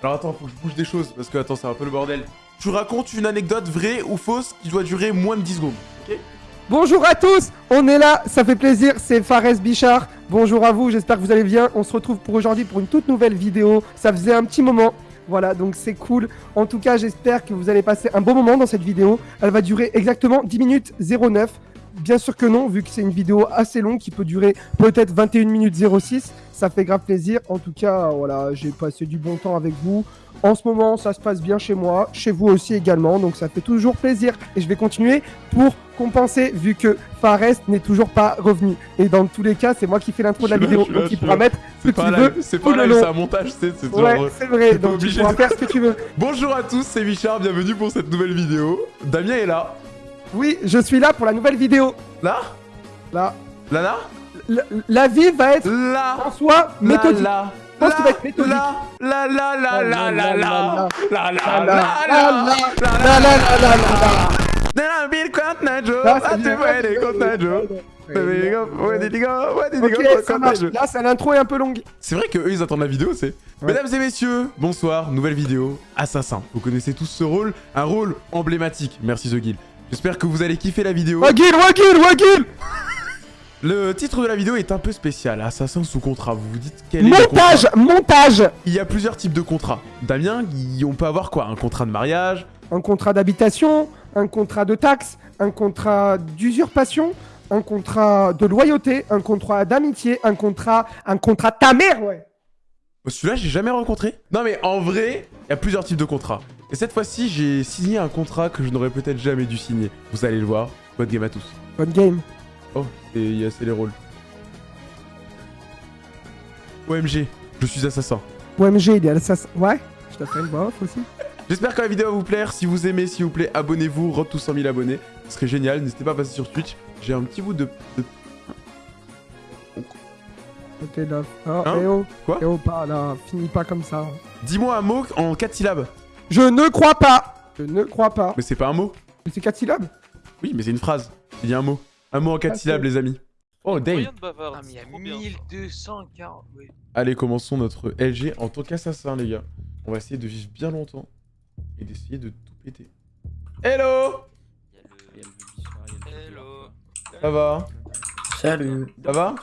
Alors attends, faut que je bouge des choses parce que attends, c'est un peu le bordel. Tu racontes une anecdote vraie ou fausse qui doit durer moins de 10 secondes. Ok? Bonjour à tous, on est là, ça fait plaisir, c'est Fares Bichard. Bonjour à vous, j'espère que vous allez bien. On se retrouve pour aujourd'hui pour une toute nouvelle vidéo. Ça faisait un petit moment. Voilà, donc c'est cool. En tout cas, j'espère que vous allez passer un bon moment dans cette vidéo. Elle va durer exactement 10 minutes 09. Bien sûr que non, vu que c'est une vidéo assez longue qui peut durer peut-être 21 minutes 06. Ça fait grave plaisir. En tout cas, voilà, j'ai passé du bon temps avec vous. En ce moment, ça se passe bien chez moi, chez vous aussi également, donc ça fait toujours plaisir. Et je vais continuer pour compenser, vu que Fares n'est toujours pas revenu. Et dans tous les cas, c'est moi qui fais l'intro de la là, vidéo, là, donc je il pourra là. mettre ce qu'il là, veut c'est pas là, long. c'est un montage, c'est c'est. Ouais, c'est vrai, donc tu pourras de- faire ce que tu veux. Bonjour à tous, c'est Bichard, bienvenue pour cette nouvelle vidéo. Damien est là. Oui, je suis là pour la nouvelle vidéo. Là Là, Là là la, la vie va être Là en soi méthodique. Là Je pense qu'il va être méthodique. Là là là là là là là là là là La, là la, là la, la, la, la, la. Nella bir contre Joe, Là, ah ça. Là, l'intro est un peu longue. C'est vrai que eux ils attendent la vidéo, c'est. Mesdames et messieurs, bonsoir, nouvelle vidéo, Assassin. Vous connaissez tous ce rôle, un rôle emblématique. Merci The Guild. J'espère que vous allez kiffer la vidéo. Wagil, Wagil, Wagil Le titre de la vidéo est un peu spécial, Assassin sous contrat. Vous vous dites quel est le contrat? Montage, montage. Il y a plusieurs types de contrats. Damien, on peut avoir quoi? Un contrat de mariage? Un contrat d'habitation, un contrat de taxe, un contrat d'usurpation, un contrat de loyauté, un contrat d'amitié, un contrat, un contrat de ta mère, ouais. Celui-là, j'ai jamais rencontré. Non, mais en vrai, il y a plusieurs types de contrats. Et cette fois-ci, j'ai signé un contrat que je n'aurais peut-être jamais dû signer. Vous allez le voir. Bonne game à tous. Bonne game. Oh, et c'est les rôles. OMG, je suis assassin. OMG, il est assassin. Ouais, je une voix off aussi. J'espère que la vidéo va vous plaire. Si vous aimez, s'il vous plaît, abonnez-vous. Road to 100 000 abonnés. Ce serait génial. N'hésitez pas à passer sur Twitch. J'ai un petit bout de... de-. Oh, Hein eh oh. Quoi Eh oh, pas là. Finis pas comme ça. Dis-moi un mot en 4 syllabes. Je ne crois pas. Je ne crois pas. Mais c'est pas un mot. Mais c'est 4 syllabes Oui, mais c'est une phrase. Il y a un mot. Un mot en 4 Ah, syllabes, les amis. Oh, bavard. Ah mais il y a c'est trop bien. 1240, oui. Allez, commençons notre LG en tant qu'assassin, les gars. On va essayer de vivre bien longtemps et d'essayer de tout péter. Hello Hello. Ça va Salut. Ça va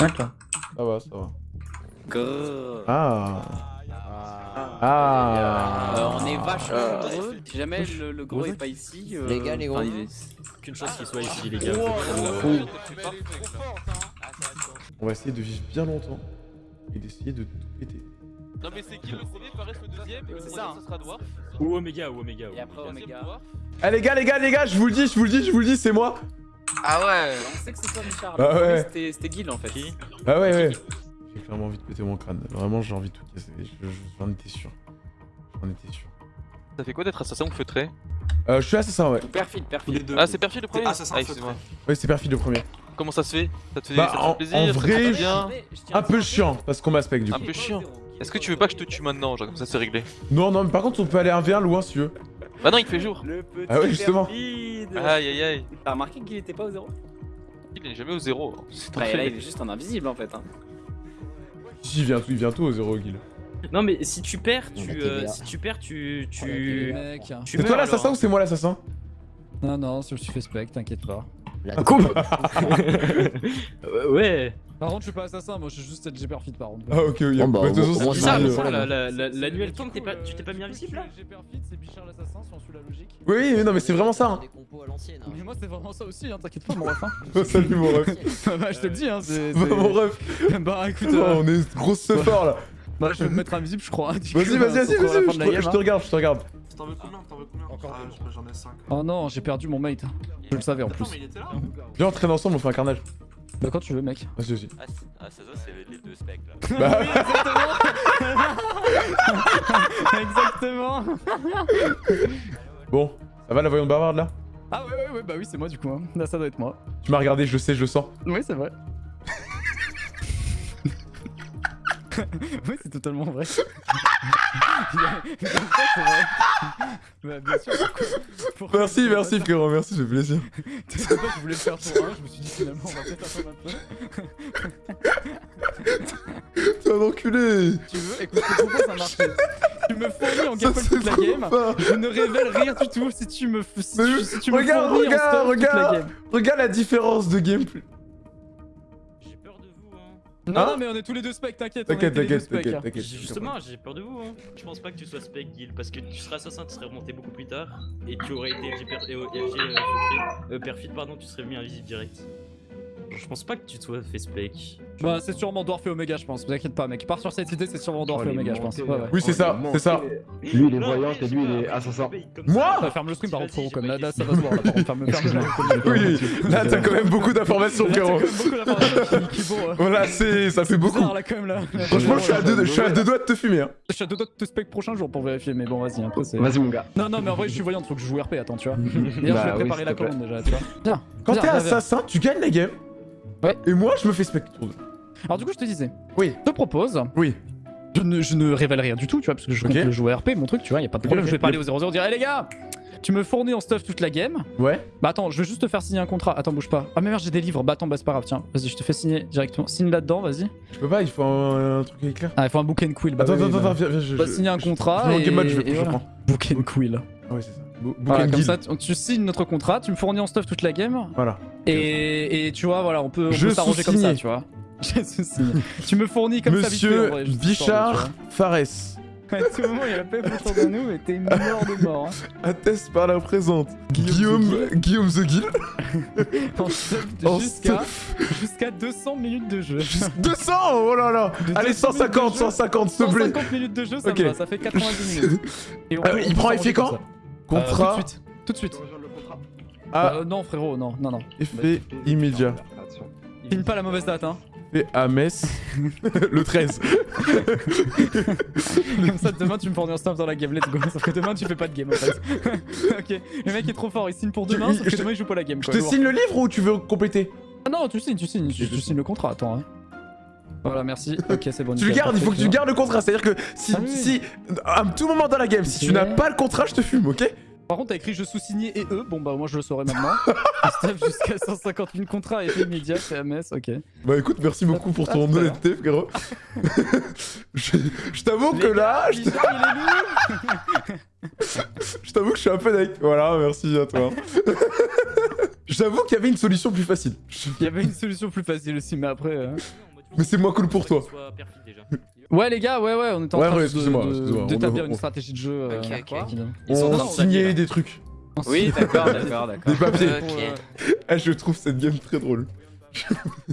Ouais, toi. Ça va, ça va. Grrr. Ah Euh, Ah on est vachement Euh, heureux. Si jamais le, le gros est pas ici. euh, Les gars, les gros. enfin, il est- Qu'une chose qui soit ici, les gars. On va essayer de vivre bien longtemps et d'essayer de tout péter. Non mais c'est qui le premier Fares le deuxième et le ça, ça sera Dwarf. Ou Omega, ou Omega. Et après Omega. Dwarf. Ah les gars, les gars, les gars, je vous le dis, je vous le dis, je vous le dis, c'est moi Ah ouais On sait que c'est toi, Michard. Ah ouais. C'était c'était Guil en fait. Ah ouais, ouais. J'ai clairement envie de péter mon crâne. Vraiment, j'ai envie de tout casser. Je- je- J'en étais sûr. J'en étais sûr. Ça fait quoi d'être assassin ou feutré? Euh, je suis assassin, ouais. Ou perfide, perfide. Ah c'est perfide le premier? Assassin Ah feutré. c'est perfide le premier. Comment ça se fait? Ça te fait, Bah, ça te en- fait plaisir en ça te vrai, bien? Un peu chiant, parce qu'on m'aspecte du Un coup. peu chiant. Est-ce que tu veux pas que je te tue maintenant genre comme ça c'est réglé? Non, non, mais par contre, on peut aller un v1 loin si tu veux. Bah non il fait jour Le petit Ah ouais, justement. perfide. Aïe aïe aïe T'as remarqué qu'il était pas au zéro? Il est jamais au zéro C'est Bah là il est juste en invisible en fait. hein. Si, il vient tout, il vient tout au zéro, Guil. Non, mais si tu perds, tu. Euh, bien. si tu perds, tu. Tu... C'est toi l'assassin hein. ou c'est moi l'assassin? Non, non, je suis suspect, t'inquiète pas. Cool Euh, Ouais Par contre, je suis pas assassin, moi je suis juste LG perfide par contre. Ah, ok, oui. Bon, bah, de toute façon, c'est ça l'annuel pas- tu t'es pas mis invisible là LG perfide, c'est Bichard l'assassin, si on suit la logique. Oui, oui, mais non, mais c'est vraiment ça. hein. Des compos à l'ancienne. hein. Mais moi c'est vraiment ça aussi, hein, t'inquiète pas mon ref. Hein. Oh, salut mon ref. bah, je te le dis, hein, c'est. Bah, mon ref. Bah écoute, Oh, euh, on est grosse fort là. bah, je vais me mettre invisible, je crois. hein, Vas-y, vas-y, euh, vas-y, vas-y. Je te- regarde, je te regarde. T'en veux combien T'en veux combien Encore Ah, j'en ai 5. Oh non, j'ai perdu mon mate. Je le savais en plus. Viens, on traîne ensemble, on fait un carnage. Bah quand tu veux, mec. Vas-y, vas-y. Ah, c'est- ah, ça, ça, c'est les deux specs là. Bah, Exactement bon, ça va la voyante bavarde là? Ah ouais, ouais, ouais, bah oui, c'est moi du coup. Hein. Là, ça doit être moi. Tu m'as regardé, je sais, je le sens. Oui, c'est vrai. oui, c'est totalement vrai. Bah, bien sûr. pourquoi- pourquoi Merci, merci frérot, merci, ça fait plaisir. ça C'est pas que je voulais le faire pour un, je me suis dit finalement on va peut-être attendre un peu. T'es un enculé Tu veux Écoute, un marché. Tu me fournis en Ça, gameplay c'est toute la game. Je ne révèle rien du tout si tu me, si Mais tu, si tu me regarde, fournis regarde, en stuff toute la game. Regarde la différence de gameplay. Non, Hein non, mais on est tous les deux specs, t'inquiète. T'inquiète, t'inquiète, specs, t'inquiète, t'inquiète. Justement, j'ai peur de vous. Hein. Je pense pas que tu sois spec guild parce que tu serais assassin, tu serais remonté beaucoup plus tard et tu aurais été FG, euh, FG, euh, euh, perfide, pardon, tu serais mis invisible direct. Je pense pas que tu sois fait spec. Bah, c'est sûrement Dwarf et Omega, je pense. Vous inquiète pas, mec. Pars sur cette idée, c'est sûrement Dwarf et Omega, je pense. Ouais, ouais. Oui, c'est ça, c'est ça. Lui, il est voyant et lui, il est après, assassin. Moi ça. Ferme le stream par contre, frérot, comme là, ça va se voir. Là, par contre, ferme, ferme le Oui, là t'as quand même beaucoup d'informations, frérot. euh, Voilà, c'est, ça fait beaucoup. bizarre, là, quand même, là. Franchement, je suis à deux, doigts de te fumer. Hein. Je suis à deux doigts de te spec prochain jour pour vérifier, mais bon, vas-y, un peu c'est. Vas-y, mon gars. Non, non, mais en vrai, je suis voyant, faut que je joue RP, attends, tu vois. D'ailleurs, Bah je vais oui, préparer la commande déjà, tu vois. Quand t'es assassin, tu gagnes la game. Ouais. Et moi, je me fais spectre. Alors, du coup, je te disais. Oui. Je te propose. Oui. Je ne, je ne révèle rien du tout, tu vois, parce que je compte Ok. le jouer RP, mon truc, tu vois, y a pas de problème. Je vais parler aux 0-0, dire, hé les gars, tu me fournis en stuff toute la game. Ouais. Bah attends, je vais juste te faire signer un contrat. Attends, bouge pas. Ah, mais merde, j'ai des livres. Bah attends, bah c'est pas grave, tiens. Vas-y, je te fais signer directement. Signe là-dedans, vas-y. Je peux pas, il faut un, un truc éclair. Ah, il faut un book and quill. Bah, Attends, oui, attends, bah, attends, viens, viens, je. Va je- signer un je- contrat. je vais en et- game mode, je, et je prends. Book and quill. Ouais, c'est ça. Bo- Voilà, comme ça, tu, tu signes notre contrat, tu me fournis en stuff toute la game. Voilà. Et, et tu vois, voilà, on peut, on Je peut s'arranger comme ça, tu vois. Je tu me fournis comme ça Monsieur Bichard Fares. À tout moment, il y a la paix autour de nous, mais t'es mort de mort. Hein. atteste par la présente. Guillaume the Guild. Jusqu'à jusqu'à 200 minutes de jeu. 200 Oh là là De Allez, 200 minutes de 150, jeu. 150, s'il te plaît. 150 minutes de jeu, ça va, ça fait 90 minutes. Et on peut- il prend effet quand. Contrat, Euh, tout de suite. Tout de suite. ah, Euh, non, frérot, non, non, non. effet immédiat. Finis pas la mauvaise date, hein. Fait à Metz, le 13. Comme ça, demain, tu me fournis un stamp dans la game, let's go. Sauf que demain, tu fais pas de game, en fait. ok, le mec est trop fort, il signe pour demain, sauf que je- demain, il joue pas la game, Je quoi. te lourd. signe le livre ou tu veux compléter? Ah non, tu signes, tu signes, tu, tu signes le contrat, attends. Hein. Voilà, merci. Ok, c'est bon. Tu le gardes, il faut que tu gardes le contrat. C'est-à-dire que si, Ah oui, si, à tout moment dans la game, si tu n'as pas le contrat, je te fume, ok? Par contre, t'as écrit je sous-signé et eux. Bon, bah, moi, je le saurai maintenant. Jusqu'à 150 000 contrats et immédiat, c'est MS, ok. Bah écoute, merci beaucoup pour ton honnêteté, frérot. je je t'avoue que là, je Bichard, il est lourd je t'avoue que je suis un peu deck. Voilà, merci à toi. Je t'avoue qu'il y avait une solution plus facile. Il y avait une solution plus facile aussi, mais après. euh, Mais c'est moins cool pour toi. Ouais, les gars, ouais, ouais, on est en Ouais, train ouais, de- d'établir une on- stratégie de jeu. euh, Ok, ok. rapide. Ils sont On signait là. des trucs, Oui, d'accord, d'accord, d'accord. des papiers. Ok. Pour, euh, Ah, je trouve cette game très drôle.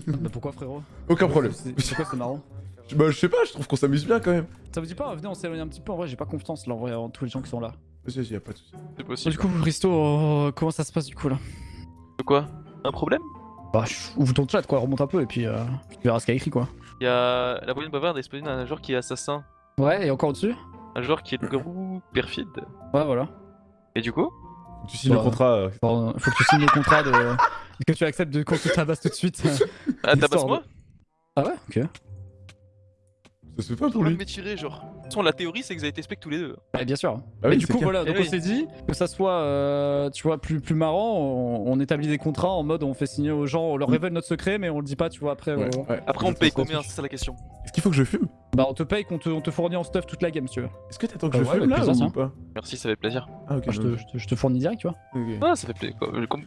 Bah pourquoi, frérot? Aucun problème. C'est c'est quoi, c'est marrant? Bah je sais pas, je trouve qu'on s'amuse bien quand même. Ça vous dit pas Venez, on s'éloigne un petit peu. En vrai, j'ai pas confiance là, en vrai, en tous les gens qui sont là. Vas-y, vas-y, y a pas de soucis. C'est Du possible. coup, Risto, euh, comment ça se passe du coup là? De quoi? Un problème? Bah, ouvre ton chat quoi, remonte un peu et puis euh, tu verras ce qu'il y a écrit quoi. Il y a la moyenne bavarde exposée d'un joueur qui est assassin, Ouais, et encore au-dessus? Un joueur qui est loup-garou perfide. Ouais, voilà. Et du coup? Faut que Tu signes Bah, le contrat. euh, faut que tu signes le contrat de. que tu acceptes de qu'on te tabasse tout de suite? Ah, tabasse-moi ah ouais Ok. Ça se fait pas pour Pour lui. m'étirer, genre. De toute façon, la théorie, c'est que vous avez été spec tous les deux. Ouais, bien sûr. Ah Mais oui, du coup, clair. voilà, donc Eh on oui. s'est dit que ça soit, euh, tu vois, plus, plus marrant, on, on établit des contrats en mode on fait signer aux gens, on leur révèle notre secret, mais on le dit pas, tu vois, après. Ouais, euh, ouais. Après, on paye combien C'est ça la question. Est-ce qu'il faut que je fume? Bah, on te paye qu'on te, on te fournit en stuff toute la game, si tu veux. Est-ce que t'attends que Bah je ouais, fume avec là plaisir, ou tiens. pas? Merci, ça fait plaisir. Ah ok. Je, te, je te- je te fournis direct, tu vois. Ah, ça fait plaisir.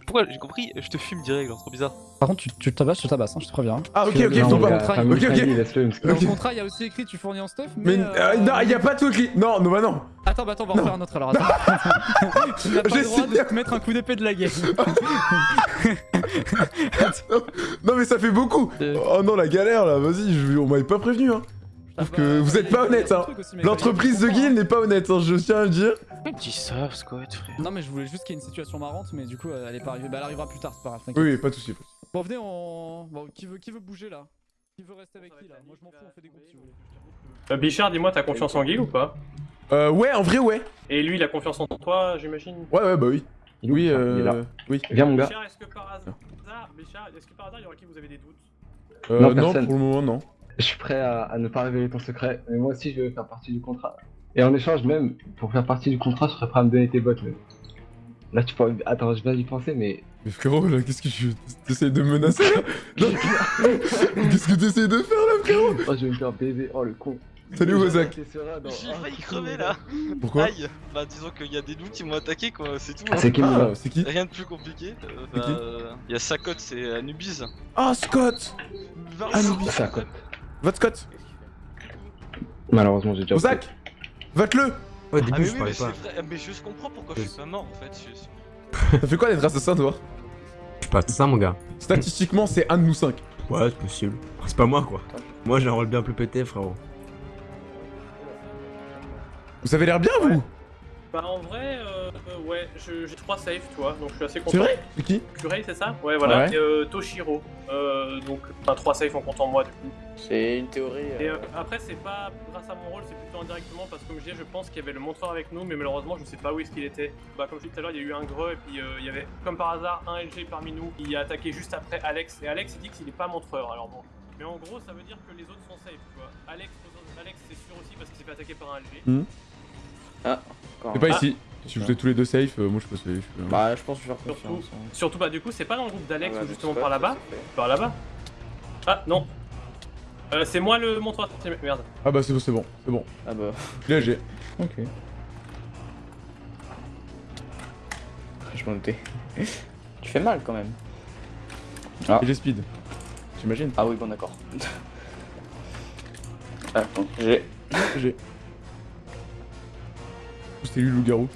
Pourquoi J'ai compris, je te fume direct, genre, trop bizarre. Par contre, tu, tu te tabasses, je te tabasse, hein, je te préviens. hein. Ah ok, ok, dans faut le pas. contrat, il- Ok, ok. Laisse-le, parce que- Dans Ok. le contrat, il y a aussi écrit tu fournis en stuff, mais. Mais euh, euh, non, y a pas tout écrit. Non, non, bah non. Attends, bah attends, on va en faire un autre alors. Attends. tu n'as pas J'ai le droit de te mettre un coup d'épée de la game. Non mais ça fait beaucoup. Euh. Oh non la galère là, vas-y, je... on m'avait pas prévenu hein. Je trouve que vous êtes pas honnête, hein. L'entreprise de Guild n'est pas honnête, hein, je tiens à le dire. Disent ça, Squat, frère Non, mais je voulais juste qu'il y ait une situation marrante, mais du coup, euh, elle est pas arrivée. Bah, elle arrivera plus tard, c'est pas grave. Oui, oui, pas de soucis. Bon, venez, on. Bon, qui veut, qui veut bouger là? Qui veut rester avec qui là? Moi, je m'en fous, on fait des groupes si vous voulez. Euh, Bichard, dis-moi, t'as confiance en Guy ou pas? Euh, ouais, en vrai, ouais. Et lui, il a confiance en toi, j'imagine? Ouais, ouais, bah oui. Il est où, Oui, Bichard Il est là. euh... Oui. Viens, mon gars. Bichard, est-ce que par hasard, Bichard, est-ce que par hasard, il y aura qui vous avez des doutes? Euh, Non, non, personne. pour le moment, non. Je suis prêt à, à ne pas révéler ton secret, mais moi aussi je veux faire partie du contrat. Et en échange même, pour faire partie du contrat, je serais prêt à me donner tes bottes même. Là tu pourrais... Attends, je viens d'y penser, mais... Mais frérot, là, qu'est-ce que tu... T'essayes de me menacer, là? Non. Qu'est-ce que t'essayes de faire, là, frérot? Oh, je vais me faire baiser, oh le con. Salut dans- J'ai Ah, failli c'est crever là. Pourquoi? Aïe. Bah disons qu'il y a des loups qui m'ont attaqué quoi, c'est tout. C'est qui Ah, moi c'est qui? Rien de plus compliqué. Euh, C'est bah, qui? Il y a Sakot, c'est Anubis. Ah, Scott Anubis. C'est à quoi Vote Scott Malheureusement, j'ai déjà. Ozak Vote-le Ouais, au Ah début, mais je oui, parlais mais c'est pas. vrai, mais je comprends pourquoi je suis pas mort en fait. je- Ça fait quoi d'être assassin, toi Je suis pas ça, mon gars. Statistiquement, c'est un de nous cinq. Ouais, c'est possible. C'est pas moi, quoi. Moi, j'ai un rôle bien plus pété, frérot. Vous avez l'air bien, vous Bah en vrai, euh, euh, ouais, j'ai trois saves, tu vois, donc je suis assez content. C'est vrai C'est qui c'est ça? Ouais, voilà. Ouais. Et, euh, Toshiro. Euh, donc, enfin, trois saves en comptant moi, du coup. C'est une théorie. Et euh, après, c'est pas grâce à mon rôle, c'est plutôt indirectement parce que, comme je disais, je pense qu'il y avait le montreur avec nous, mais malheureusement, je sais pas où est-ce qu'il était. Bah, comme je disais tout à l'heure, il y a eu un greu, et puis euh, il y avait, comme par hasard, un LG parmi nous qui a attaqué juste après Alex. Et Alex, il dit qu'il est pas montreur, alors bon. Mais en gros, ça veut dire que les autres sont safe, tu vois. Alex, Alex c'est sûr aussi parce qu'il s'est fait attaquer par un LG. Hmm. Ah, encore C'est pas Ah. ici. Si vous êtes tous les deux safe, euh, moi je suis pas safe. euh. Bah, je pense que je vais faire Surtout, confiance. hein. surtout, bah, du coup, c'est pas dans le groupe d'Alex Ah ou justement donc c'est par là-bas. Par là-bas Ah, non. Euh, c'est moi le montreur. Merde. Ah bah c'est bon, c'est bon, c'est bon. Ah bah, Là j'ai. ok. Je m'en doutais. tu fais mal quand même. Ah. Et j'ai speed. J'imagine. Ah oui, bon, d'accord. ah, donc j'ai. J'ai. C'était lui le loup-garou.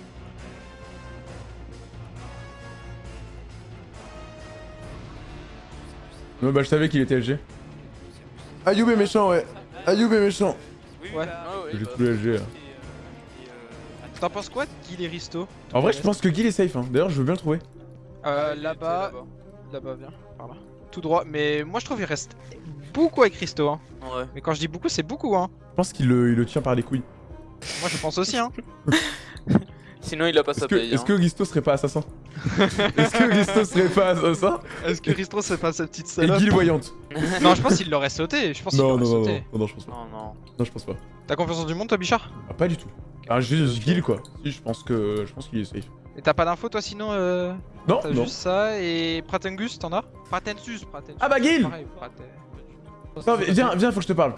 Non bah je savais qu'il était LG. Ayoub est méchant ouais. Ayoub est méchant. Ouais. J'ai tout le LG là. T'en penses quoi de Guil et Risto? En vrai je pense que Guil est safe hein. D'ailleurs je veux bien le trouver. Euh, là-bas. Là-bas, viens, par là. Tout droit, mais moi je trouve qu'il reste beaucoup avec Risto. Hein. Ouais. Mais quand je dis beaucoup, c'est beaucoup. Hein. Je pense qu'il le, il le tient par les couilles. Moi je pense aussi. Hein. Sinon il a pas Est-ce sa que, paye. est-ce hein. que Gisto serait pas assassin? Est-ce que Gisto serait pas assassin? Est-ce que Risto c'est pas sa petite Et salope? Guil voyante Non, je pense qu'il l'aurait sauté. Je pense qu'il Non l'aurait non non, non sauté. non non je pense pas. Non, non. Non je pense pas. T'as confiance en du monde, toi, Bichard? Ah, pas du tout. Ah juste Guil quoi. Si je pense que je pense qu'il est safe. Et t'as pas d'infos, toi, sinon euh... Non T'as non. juste ça et Pratengus, t'en as? Pratensus, Pratensus. Ah bah, Guil viens viens faut que je te parle.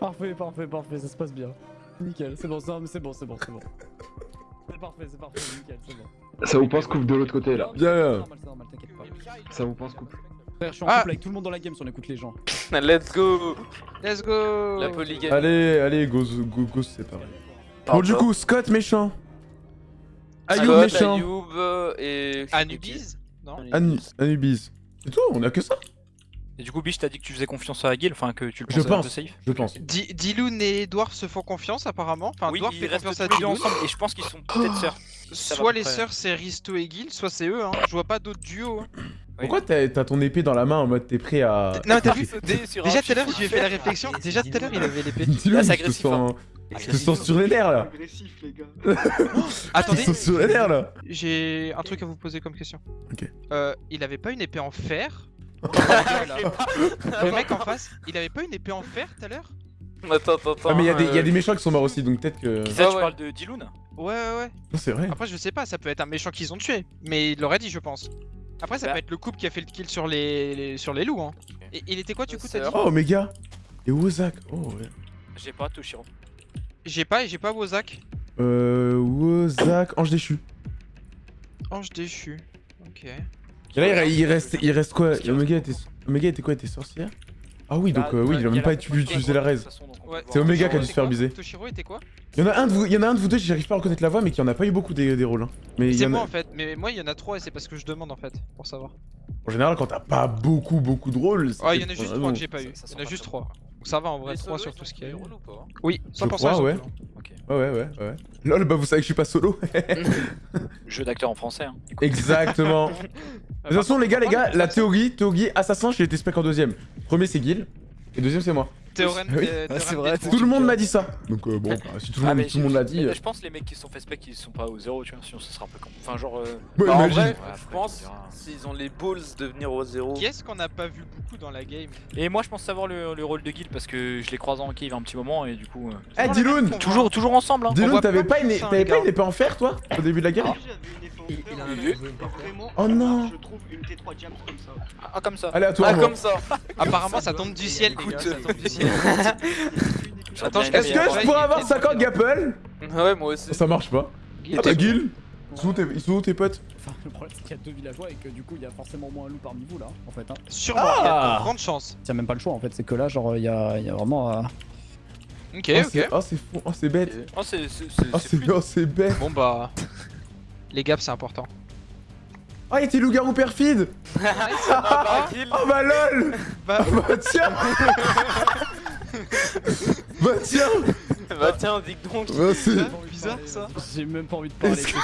Parfait, parfait, parfait, ça se passe bien. Nickel, c'est bon, c'est bon, c'est bon, c'est bon, c'est bon. C'est parfait, c'est parfait, nickel, c'est bon. Ça vous pense coupe de l'autre côté là. Bien. C'est normal, c'est normal, t'inquiète pas. Ça vous pense coupe. Frère, je suis en Ah. couple avec tout le monde dans la game si on écoute les gens. Let's go Let's go La polygamie. Allez allez go go go c'est pareil. Bon du coup Scott méchant. Ayoub Scott, méchant. Ayoub et. Anubis Non Anu- Anubis. C'est tout On a que ça? Et du coup, Biche, t'as dit que tu faisais confiance à Gil, enfin que tu le Je pensais un peu pense. safe. Je pense. Diloun et Dwarf se font confiance apparemment. Enfin, Oui, Dwarf fait confiance à Diloun. ensemble et je pense qu'ils sont peut-être sœurs. Soit les sœurs c'est Risto et Gil, soit c'est eux. Hein. Je vois pas d'autres duos. hein. Pourquoi t'as ton épée dans la main en mode t'es prêt à. Non, mais t'as vu sur Déjà tout à l'heure, fil je lui ai fait la réflexion. Déjà tout à l'heure, il avait l'épée. Dis-le, Là, c'est je te agressif, hein. sens. Je te sens sur les nerfs là. Agressif, les gars. Je Attendez, te sens sur les nerfs là. j'ai un truc à vous poser comme question. Ok. Euh, il avait pas une épée en fer Le mec en face, il avait pas une épée en fer tout à l'heure? Attends, attends, attends. Ah, mais il y, a des- y a euh, des méchants qui sont morts aussi donc peut-être que. Qui ça, Ouais, tu ouais. parles de Diloun Ouais, ouais, ouais. Non, c'est vrai. Après, je sais pas, ça peut être un méchant qu'ils ont tué, mais il l'aurait dit, je pense. Après, ça Bah. peut être le couple qui a fait le kill sur les, les- sur les loups. Hein. Et il était quoi, du coup, t'as dit? Oh, Omega. Et Wozak. Oh, ouais. J'ai pas Toshiro. J'ai pas, et j'ai pas Wozak. Euh. Wozak. Ange déchu. Ange déchu. Ok. Et là, il, il reste, il reste quoi? Omega était, Omega était quoi? Était sorcière? Ah oui, donc Bah, euh, oui, ouais, il a même pas utiliser la raise. Ouais. C'est Omega qui a dû se faire biser. Toshiro était quoi? Il y en a un de vous, il y en a un de vous deux, j'arrive pas à reconnaître la voix, mais qui en a pas eu beaucoup des, des rôles. Hein. Mais C'est en moi en fait, mais moi il y en a trois et c'est parce que je demande en fait, pour savoir. En général, quand t'as pas beaucoup, beaucoup de rôles. c'est Oh, il y en a juste trois que j'ai pas eu. Il y en a juste trois. Donc ça va en vrai, trois sur tout ce qu'il y a eu. Oui, 100% Je crois, ils ouais. Ouais, ouais, ouais, ouais. Lol, bah vous savez que je suis pas solo. Jeu d'acteur en français. Hein. Exactement. De toute façon, les gars, les gars, la théorie, théorie assassin, j'ai été spec en deuxième. Premier, c'est Gil. Et deuxième, c'est moi. Théorème, Oui. Ah, c'est vrai, trois. Tout le monde m'a dit ça. Donc euh, bon, bah, si tout le Ah, monde, tout le monde l'a dit. euh, Je pense que les mecs qui sont fait spec, ils sont pas au zéro, tu vois, sinon ce sera un peu con. Enfin, genre. euh, Ouais, Bah, en vrai, Ouais, je pense diras. s'ils ont les balls de venir au zéro. Qui est-ce qu'on n'a pas vu beaucoup dans la game? Et moi, je pense savoir le, le rôle de Gil parce que je l'ai croisé en cave un petit moment et du coup. euh, Eh, Diloun Toujours, toujours ensemble. Hein. Diloun, t'avais pas une... hein, t'avais les pas gars. une épée en fer, toi Au début de la Il a un Vraiment, Oh non je trouve une T3 Jams comme ça. Ah, comme ça. Aléatoire, Ah, moi. comme ça. Apparemment, ça tombe du ciel, les gars, ça tombe du ciel. Attends, je Est-ce que je pourrais avoir 50 Gapple Ouais, moi aussi. Ça marche pas. Ah bah Guil Ils sont où tes- potes Enfin, le problème c'est qu'il y a deux villageois et que du coup il y a forcément moins un loup parmi vous là, en fait. Hein. Sûrement, il y Ah. a de grandes chances. Il y a même pas le choix en fait, c'est que là, genre, il y a, il y a vraiment. Ok, Oh, ok. c'est- Oh c'est fou, oh c'est bête Oh, c'est. Oh c'est oh, c'est bête Bon bah. Les gaps, c'est important. Oh il était loup-garou perfide Oh bah lol Bah, Bah tiens Bah tiens bah tiens, dis donc. Bah, c'est- bizarre ça. J'ai même pas envie de parler, Est-ce c'est quoi,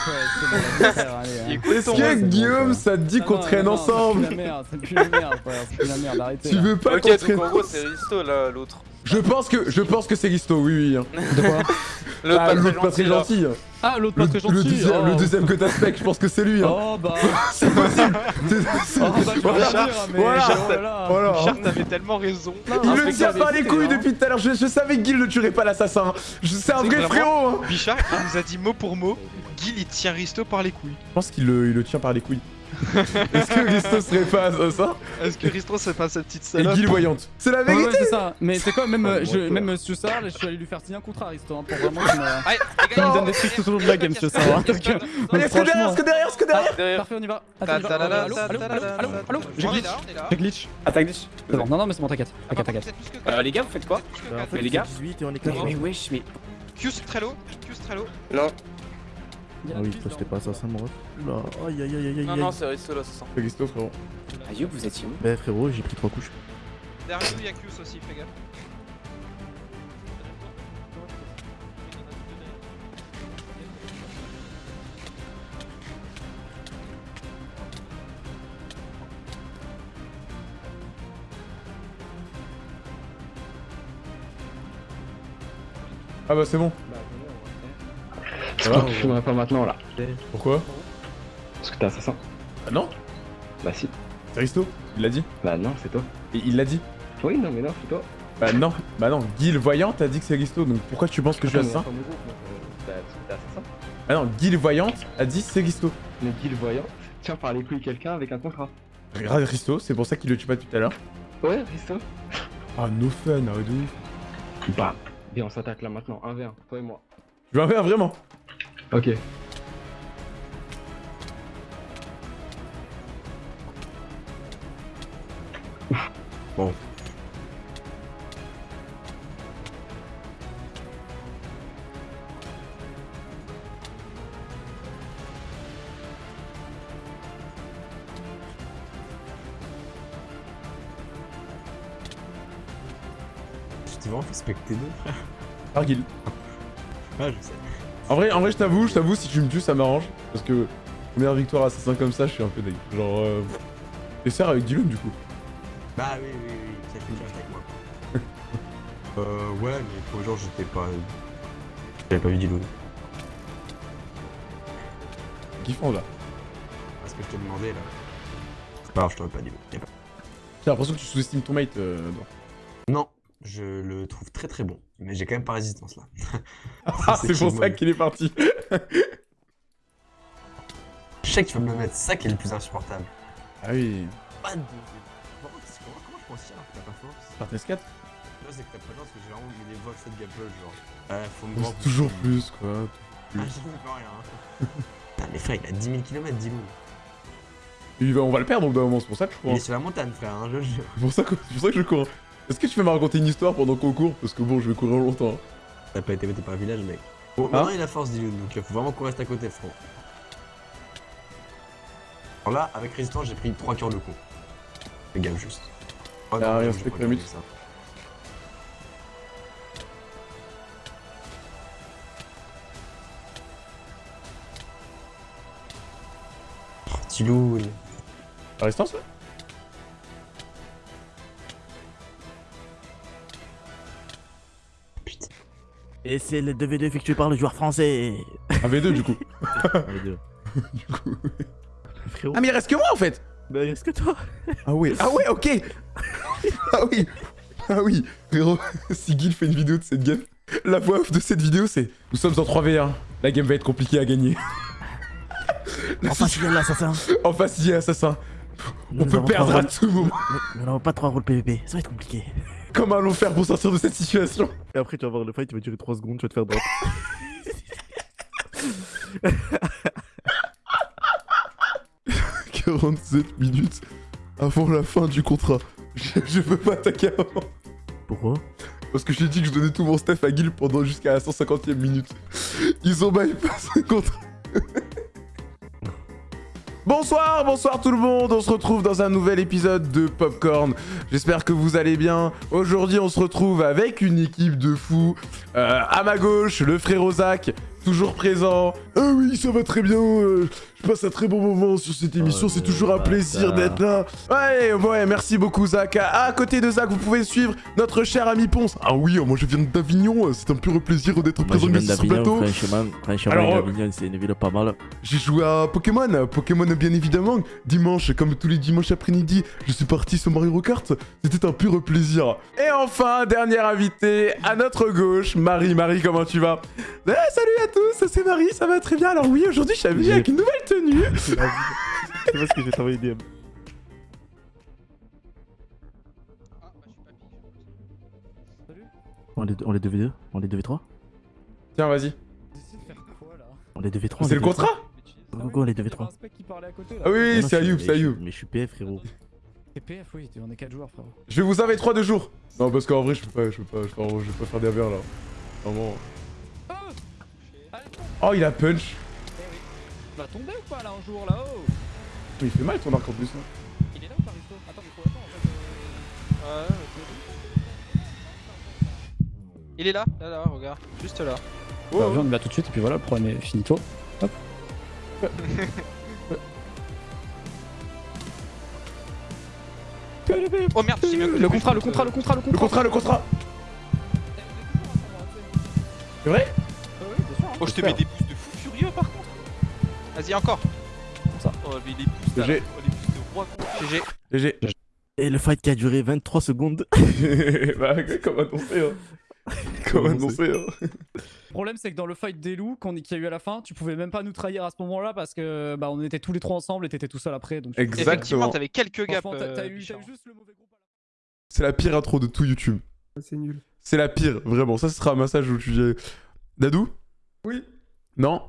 hein. Est-ce que Guillaume ça te dit Ah qu'on traîne non, ensemble C'est plus la merde, c'est plus la merde, c'est plus la merde, arrêtez. Tu là. veux pas Ok, qu'on donc traîne en gros, c'est Risto là, l'autre. Je pense que je pense que c'est Risto, oui oui. hein. De quoi L'autre Ah, pas l'autre pas très gentil. hein. Ah, l'autre pas très le gentil. deuxième, oh. le deuxième que t'as spec, je pense que c'est lui. Hein. Oh bah. C'est possible. C'est- Oh bah, voilà. pas dire, mais. Voilà. oh. Voilà. Tellement raison. Il le mais tire avez les couilles hein. depuis tout à l'heure. Je, je savais que Guil ne tuerait pas l'assassin. Je- C'est un vrai frérot. hein. Bichard, il nous a dit mot pour mot. Gil, il tient Risto par les couilles. Je pense qu'il le, il le tient par les couilles. Est-ce que Risto serait pas assassin Est-ce que Risto, c'est pas cette petite Et salope Guil voyante. C'est la Ouais, ouais, vérité. c'est ça. Mais c'est quoi, même, Oh, euh, je, même euh, ce soir, là, je suis allé lui faire signer un contrat, Risto, hein, pour vraiment qu'il me, qu'il me donne des trucs tout au long de la game, ce soir. hein. Donc, euh, Allez, est-ce que derrière, que derrière, est-ce que derrière. Parfait, on y va. Attends, Euh, Allô, allô, J'ai glitch. J'ai glitch. Attaque glitch. C'est bon, non, non, mais c'est bon, t'inquiète. T'inquiète, t'inquiète. Euh, les gars, vous faites quoi Les gars 18 et on est Mais mais wesh, mais. Q Trello, Q Trello. Non. Ah oui, toi c'était pas assassin, mon ref. Oula, aïe aïe aïe aïe aïe. Non, non, c'est Risto là, c'est Risto, frérot. Ayub, vous étiez où? Bah frérot, j'ai pris trois couches. Derrière nous, il y a Q aussi, fais gaffe. Ah bah c'est bon. Pourquoi tu filmerais pas maintenant là Pourquoi Parce que t'es assassin. Ah non Bah si. C'est Risto. Il l'a dit. Bah non, c'est toi. Et il l'a dit. Oui, non, mais non, c'est toi. Bah non. Bah non. Guil voyante a dit que c'est Risto. Donc pourquoi tu penses que je suis assassin donc, euh, bah, parce que t'es assassin. Ah non. Guil voyante a dit c'est Risto. Mais Guy le voyant, tiens par les couilles quelqu'un avec un contrat. Regarde Risto. C'est pour ça qu'il le tue pas depuis tout à l'heure. Ouais, Risto. Ah no fun. Ah de ouf. Bah, bien, on s'attaque là maintenant, 1v1, toi et moi. Je veux un verre vraiment? Ok. Bon. Je t'ai vraiment fait specter deux, frère. Par Guil. Ouais, je sais. En vrai, en vrai, je t'avoue, je t'avoue, si tu me tues, ça m'arrange. Parce que première victoire assassin comme ça, je suis un peu dégueu. Genre, euh... Et serre avec Guillaume du coup. Bah oui, oui, oui, ça fait bien avec moi. euh, ouais, mais pour genre, j'étais pas. J'avais pas vu Diloun. Kiffant là. Parce que je t'ai demandé là. C'est pas grave, je t'aurais pas dit. J'ai l'impression que tu sous-estimes ton mate. Euh... Non, je le trouve très très bon. Mais j'ai quand même pas résistance là. Ah, c'est pour ça qu'il est parti. Je sais que tu vas me le mettre, c'est ça qui est le plus insupportable. Ah oui. Pas de. Comment, comment, je pense alors que t'as pas force Par tes 4 Là, c'est que t'as pas de chance que j'ai vraiment mis des vols cette gamble genre. Ouais, faut me voir. toujours plus quoi. Ah, j'en pas rien. hein. Putain, mais frère, il a 10 000 km, dis-nous. Il va- on va le perdre au bout d'un moment, c'est pour ça que je cours. Il est sur la montagne, frère, hein, je le jure. C'est pour ça que je cours. Est-ce que tu peux me raconter une histoire pendant qu'on court? Parce que bon, je vais courir longtemps. hein. T'as pas été metté par un village, mec. Bon, Hein? maintenant il a force, dis donc il faut vraiment qu'on reste à côté, frérot. Alors là, avec résistance, j'ai pris 3 cœurs de coup. Fais gaffe juste. Oh, Ah, rien, c'était regardé ça. Par résistance ouais Et c'est le 2v2 effectué par le joueur français. Un V2 du coup. V2. du coup. Frérot. Ah, mais il reste que moi en fait Bah, est-ce que toi Ah ouais, ah ouais, ok Ah oui Ah oui Frérot, si Guil fait une vidéo de cette game, la voix off de cette vidéo c'est Nous sommes en 3v1, la game va être compliquée à gagner. En face, il y a l'assassin. En face, il y a l'assassin. Nous On peut perdre à tout moment. Nous n'avons pas trois rôles PVP, ça va être compliqué. Comment allons faire pour sortir de cette situation? Et après, tu vas voir le fight, il va durer 3 secondes, tu vas te faire drop. 47 minutes avant la fin du contrat. Je, je peux pas attaquer avant. Pourquoi? Parce que j'ai dit que je donnais tout mon stuff à Guil pendant jusqu'à la 150e minute. Ils ont bypass le contrat. Bonsoir, bonsoir tout le monde, on se retrouve dans un nouvel épisode de Popcorn. J'espère que vous allez bien. Aujourd'hui on se retrouve avec une équipe de fous. Euh, à ma gauche, le frère Zach, toujours présent. Ah oui, ça va très bien, euh, je passe un très bon moment sur cette émission, c'est toujours un plaisir d'être là. Ouais, ouais, merci beaucoup Zach. À, côté de Zach, vous pouvez suivre notre cher ami Ponce. Ah oui, moi je viens d'Avignon, c'est un pur plaisir d'être présent ici sur le plateau. Alors, euh, c'est une ville pas mal. J'ai joué à Pokémon, Pokémon bien évidemment. Dimanche, comme tous les dimanches après-midi, je suis parti sur Mario Kart. C'était un pur plaisir. Et enfin, dernier invité, à notre gauche, Marie. Marie, comment tu vas? Eh, Salut à tous, c'est Marie, ça va très bien. Alors oui, aujourd'hui, je suis avec une nouvelle tenue. C'est parce que j'ai travaillé DM. On les, on les 2v2 On les 2v3 Tiens, vas-y. On les 2v3 C'est le contrat? Go, go, on les 2v3. Ah oui, Ah c'est je Ayoub, mais c'est je- Ayoub. Mais je suis PF, frérot. Et PF, oui, on est 4 joueurs, frérot. Je vais vous avoir 3 de jours. Non, parce qu'en vrai, je peux pas, je peux pas, je peux, je peux pas faire des AVR là. Vraiment. Oh, il a punch. Va tomber ou pas là un jour là-haut Il fait mal ton arc en plus. hein. Il est là ou pas Risto Attends, mais faut attendre en fait. euh, Il est là, là, là, regarde, juste là. Oh, Bah, viens, on y va tout de suite et puis voilà, le problème est finito. Hop. Oh merde, mieux que Le contrat, le contrat, le contrat, le Le contrat, le contrat. C'est vrai? Oh, je te mets des boosts de fou furieux par contre. Vas-y, encore. Oh, mais là, GG. oh, boosts de roi con. GG. GG. Et le fight qui a duré 23 secondes. bah, comme annoncé, hein. Comme annoncé, hein. Le problème, c'est que dans le fight des loups qu'il y a eu à la fin, tu pouvais même pas nous trahir à ce moment-là parce que bah, on était tous les trois ensemble et t'étais tout seul après. Donc Exactement. Effectivement, t'avais quelques gaps. T'as- euh, eu, t'as Bichard. eu juste le mauvais groupe. C'est la pire intro de tout YouTube. C'est nul. C'est la pire, vraiment. Ça, ce sera un massage où tu dis... Dadou? Oui. Non?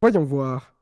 Voyons voir.